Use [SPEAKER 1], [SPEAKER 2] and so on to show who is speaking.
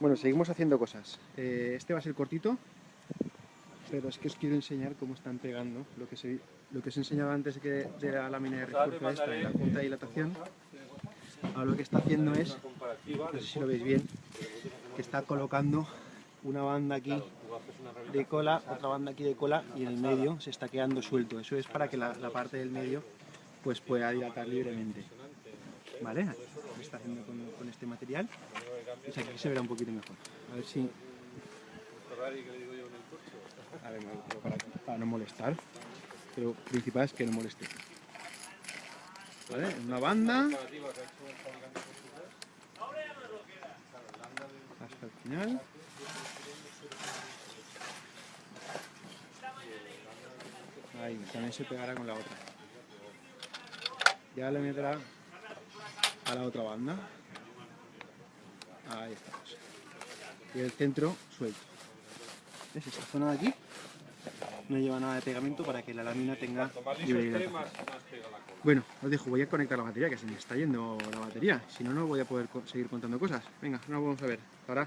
[SPEAKER 1] Bueno, seguimos haciendo cosas. Eh, este va a ser cortito, pero es que os quiero enseñar cómo están pegando lo que, se, lo que os enseñaba antes de, que, de la lámina de refuerzo esta, de la punta de dilatación. Ahora lo que está haciendo es, no sé si lo veis bien, que está colocando una banda aquí de cola, otra banda aquí de cola y en el medio se está quedando suelto. Eso es para que la, la parte del medio pues pueda dilatar libremente. ¿Vale? Lo está haciendo con, este material. Pues aquí se verá un poquito mejor. A ver si... A ver, pongo para, para no molestar. Pero principal es que no moleste. ¿Vale? Una banda. Hasta el final. Ahí, también se pegará con la otra. Ya le meterá a la otra banda. Ahí estamos. Y el centro suelto. ¿Ves? Esta zona de aquí no lleva nada de pegamento para que la lámina tenga libre hidratación. Bueno, os dejo, voy a conectar la batería, que se me está yendo la batería. Si no, no voy a poder seguir contando cosas. Venga, ahora vamos a ver. Ahora.